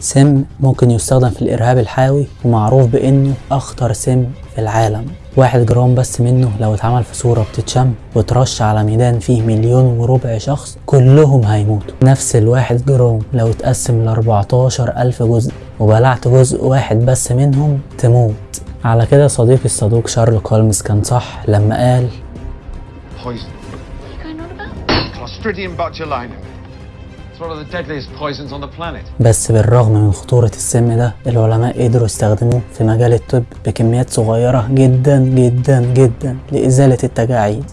سم ممكن يستخدم في الإرهاب الحيوي ومعروف بإنه أخطر سم في العالم واحد جرام بس منه لو اتعمل في صورة بتتشم وترش على ميدان فيه مليون وربع شخص كلهم هيموتوا نفس الواحد جرام لو اتقسم ل 14 ألف جزء وبلعت جزء واحد بس منهم تموت على كده صديقي الصدوق شارلوك هولمز كان صح لما قال Poison. you going on about? Clostridium botulinum. بس بالرغم من خطورة السم ده العلماء قدروا يستخدموه في مجال الطب بكميات صغيرة جدا جدا جدا لإزالة التجاعيد.